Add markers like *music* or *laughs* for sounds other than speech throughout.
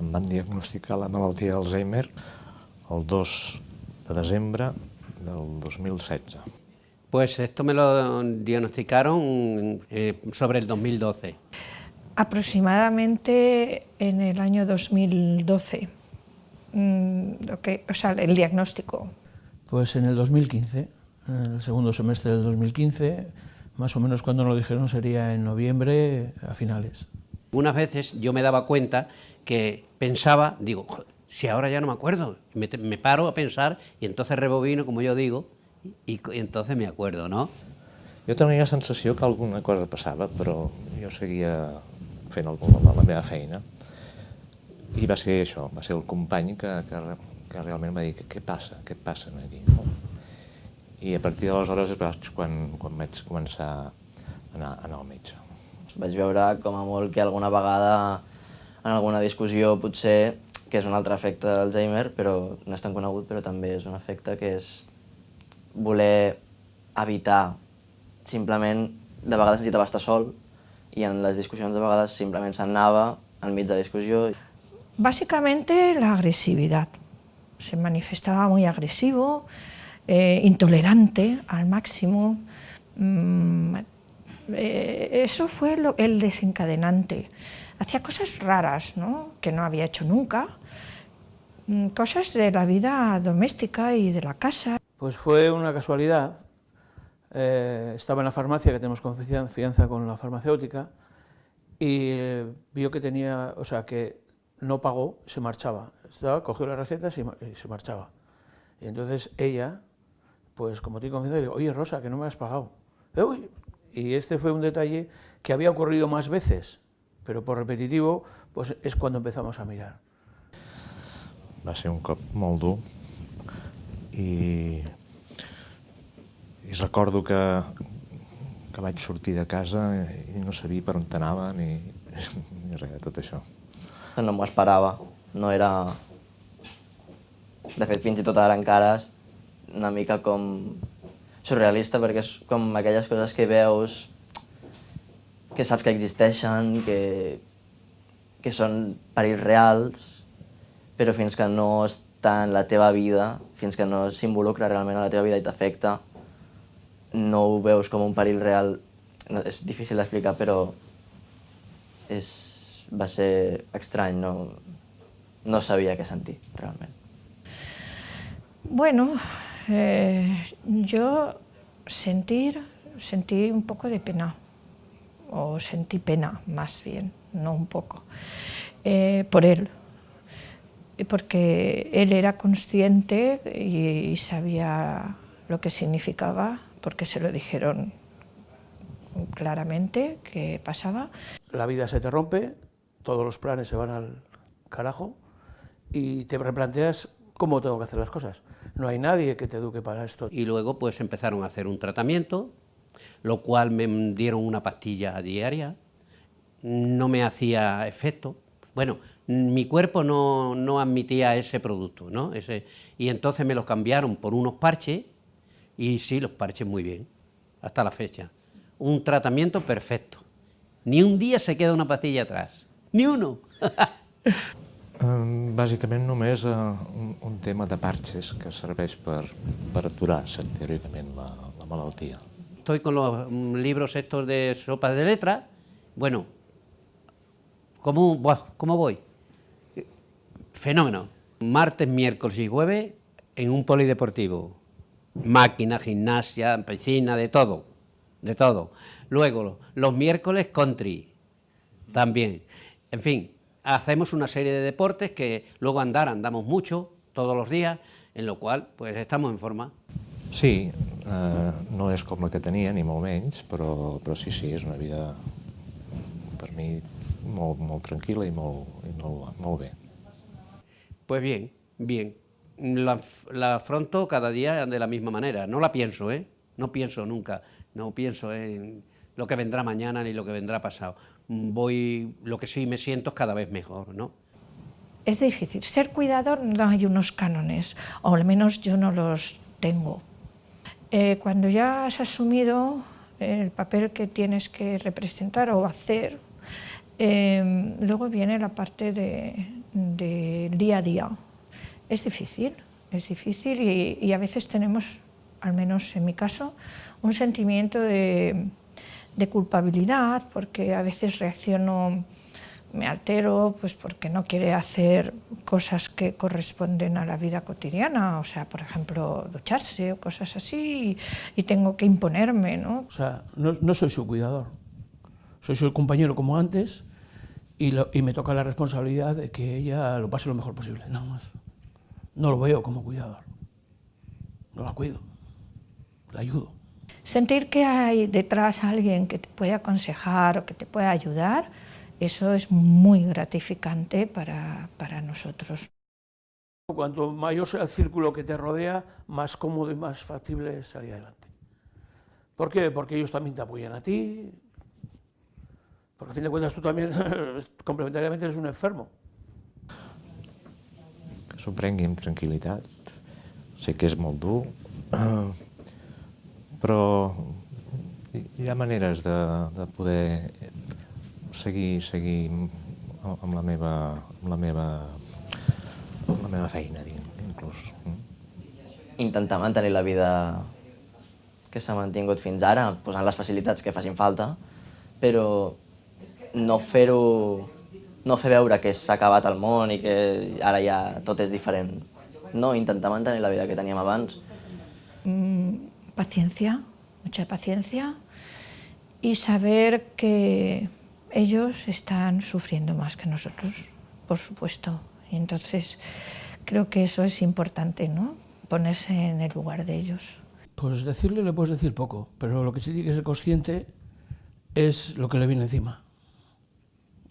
Em van diagnosticar la malaltia d'Alzheimer el 2 de desembre del 2016. Pues esto me lo diagnosticaron eh, sobre el 2012. Aproximadamente en el año 2012, mm, okay, o sea, el diagnóstico. Pues en el 2015, en el segundo semestre del 2015, más o menos cuando nos lo dijeron sería en noviembre a finales. Unas veces yo me daba cuenta que pensaba, digo, si ahora ya no me acuerdo, me, me paro a pensar y entonces rebobino, como yo digo, i, i entonces me acuerdo, no? Jo tenia la sensació que alguna cosa passava, però jo seguia fent el, la, meva feina. I va ser això, va ser el company que, que, que realment va dir què passa, què passa aquí. No? I a partir d'aleshores vaig quan, quan vaig començar a anar, a anar al metge. Vaig veure com a molt que alguna vegada en alguna discussió potser que és un altre efecte d'Alzheimer, però no és tan conegut, però també és un efecte que és voler evitar simplement de vegades necessitava estar sol i en les discussions de vegades simplement s'anava enmig de la discussió. Básicamente la. Se manifestaba muy agresivo, eh, intolerante al máximo. Mm, eh, eso fue el desencadenante. Hacía cosas raras, ¿no? que no había hecho nunca, mm, cosas de la vida doméstica y de la casa. Pues fue una casualidad. Eh, estaba en la farmacia, que tenemos confianza con la farmacéutica, y eh, vio que tenía, o sea, que no pagó, se marchaba. Estaba, cogió las recetas y, se marchaba. Y entonces ella, pues como tiene confianza, dijo, oye Rosa, que no me has pagado. Uy. Y este fue un detalle que había ocurrido más veces, pero por repetitivo, pues es cuando empezamos a mirar. Va ser un cop molt dur, i, i recordo que, que vaig sortir de casa i no sabia per on anava ni, ni res de tot això. No m'ho esperava, no era... De fet, fins i tot ara encara és una mica com surrealista perquè és com aquelles coses que veus que saps que existeixen, que, que són perills reals, però fins que no està en la teva vida, fins que no s'involucra realment en la teva vida i t'afecta, no ho veus com un perill real. No, és difícil d'explicar, però és, va ser estrany, no, no sabia què sentir, realment. Bueno, eh, yo sentir, sentí un poco de pena, o sentí pena más bien, no un poco, eh, por él, porque él era consciente y sabía lo que significaba, porque se lo dijeron claramente que pasaba. La vida se te rompe, todos los planes se van al carajo y te replanteas cómo tengo que hacer las cosas. No hay nadie que te eduque para esto. Y luego pues empezaron a hacer un tratamiento, lo cual me dieron una pastilla diaria, no me hacía efecto. Bueno, mi cuerpo no, no admitía ese producto, ¿no? Ese, y entonces me los cambiaron por unos parches, y sí, los parches muy bien, hasta la fecha. Un tratamiento perfecto. Ni un dia se queda una pastilla atrás, ni uno. *laughs* Bàsicament només uh, un, un tema de parches que serveix per, per aturar teòricament la, la malaltia. Estoy con los libros estos de sopa de letra, bueno, ¿cómo, ¿cómo voy? Fenómeno. Martes, miércoles y jueves en un polideportivo. Máquina, gimnasia, piscina, de todo. De todo. Luego, los miércoles country. También. En fin, hacemos una serie de deportes que luego andar andamos mucho, todos los días, en lo cual pues estamos en forma. Sí, eh, no és com la que tenia, ni molt menys, però, però sí, sí, és una vida per mi molt, molt tranquil·la i molt, i molt, molt bé. Pues bien, bien. La, la, afronto cada día de la misma manera. No la pienso, ¿eh? No pienso nunca. No pienso en lo que vendrá mañana ni lo que vendrá pasado. Voy, lo que sí me siento es cada vez mejor, ¿no? Es difícil. Ser cuidador no hay unos cánones, o al menos yo no los tengo. Eh, cuando ya has asumido el papel que tienes que representar o hacer, eh, luego viene la parte de, del día a día. Es difícil, es difícil y, y, a veces tenemos, al menos en mi caso, un sentimiento de, de culpabilidad porque a veces reacciono me altero pues porque no quiere hacer cosas que corresponden a la vida cotidiana, o sea, por ejemplo, ducharse o cosas así, y, tengo que imponerme, ¿no? O sea, no, no, soy su cuidador, soy su compañero como antes y, lo, y me toca la responsabilidad de que ella lo pase lo mejor posible, nada más. No lo veo como cuidador, no la cuido, la ayudo. Sentir que hay detrás alguien que te puede aconsejar o que te puede ayudar, eso es muy gratificante para, para, nosotros. Cuanto mayor sea el círculo que te rodea, más cómodo y más factible es salir adelante. ¿Por qué? Porque ellos también te apoyan a ti, porque a fin de cuentas tú también *laughs* complementariamente eres un enfermo. Que s'ho prengui amb tranquil·litat. Sé que és molt dur, *clears throat* però hi ha maneres de, de poder seguir, seguir amb la meva, amb la meva, amb la meva feina, inclús. Intentar mantenir la vida que s'ha mantingut fins ara, posant les facilitats que facin falta, però no fer-ho no fer veure que s'ha acabat el món i que ara ja tot és diferent. No, intentar mantenir la vida que teníem abans. Mm, paciencia, mucha paciencia y saber que ellos están sufriendo más que nosotros, por supuesto. Y entonces creo que eso es importante, ¿no? Ponerse en el lugar de ellos. Pues decirle le puedes decir poco, pero lo que sí tiene que ser consciente es lo que le viene encima.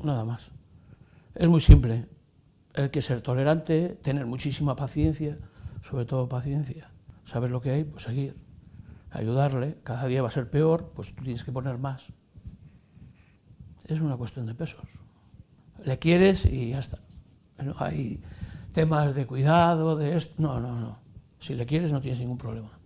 Nada más. Es muy simple. Hay que ser tolerante, tener muchísima paciencia, sobre todo paciencia. Saber lo que hay, pues seguir. Ayudarle, cada día va a ser peor, pues tú tienes que poner más es una cuestión de pesos. Le quieres y ya está. Hay temas de cuidado, de esto. No, no, no. Si le quieres no tienes ningún problema.